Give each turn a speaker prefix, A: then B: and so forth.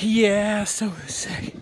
A: Yeah, so sick.